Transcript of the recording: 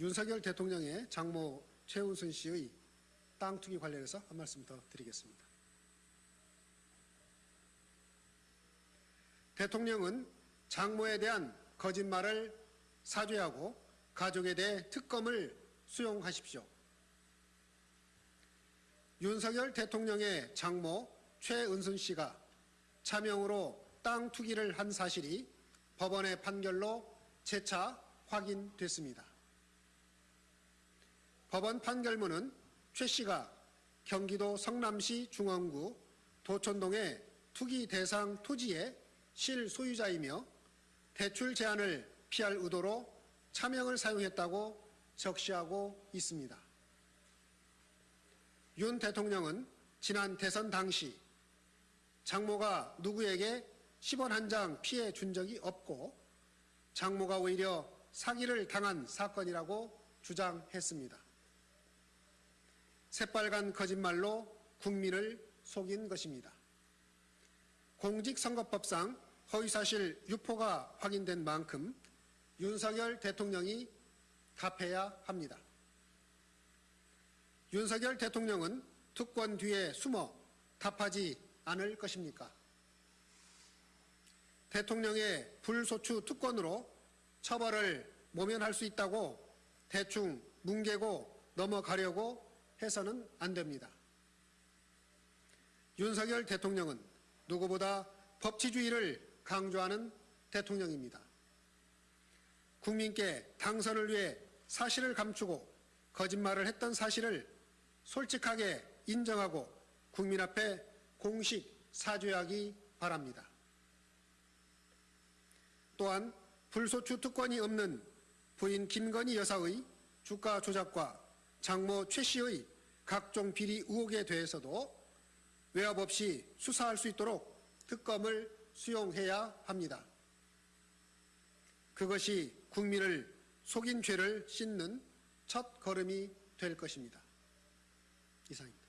윤석열 대통령의 장모 최은순 씨의 땅 투기 관련해서 한 말씀 더 드리겠습니다. 대통령은 장모에 대한 거짓말을 사죄하고 가족에 대해 특검을 수용하십시오. 윤석열 대통령의 장모 최은순 씨가 차명으로 땅 투기를 한 사실이 법원의 판결로 재차 확인됐습니다. 법원 판결문은 최 씨가 경기도 성남시 중원구 도촌동의 투기 대상 토지의 실소유자이며 대출 제한을 피할 의도로 차명을 사용했다고 적시하고 있습니다. 윤 대통령은 지난 대선 당시 장모가 누구에게 10원 한 장 피해 준 적이 없고 장모가 오히려 사기를 당한 사건이라고 주장했습니다. 새빨간 거짓말로 국민을 속인 것입니다. 공직선거법상 허위사실 유포가 확인된 만큼 윤석열 대통령이 답해야 합니다. 윤석열 대통령은 특권 뒤에 숨어 답하지 않을 것입니까? 대통령의 불소추 특권으로 처벌을 모면할 수 있다고 대충 뭉개고 넘어가려고 해서는 안 됩니다. 윤석열 대통령은 누구보다 법치주의를 강조하는 대통령입니다. 국민께 당선을 위해 사실을 감추고 거짓말을 했던 사실을 솔직하게 인정하고 국민 앞에 공식 사죄하기 바랍니다. 또한 불소추 특권이 없는 부인 김건희 여사의 주가 조작과 장모 최 씨의 각종 비리 의혹에 대해서도 외압 없이 수사할 수 있도록 특검을 수용해야 합니다. 그것이 국민을 속인 죄를 씻는 첫 걸음이 될 것입니다. 이상입니다.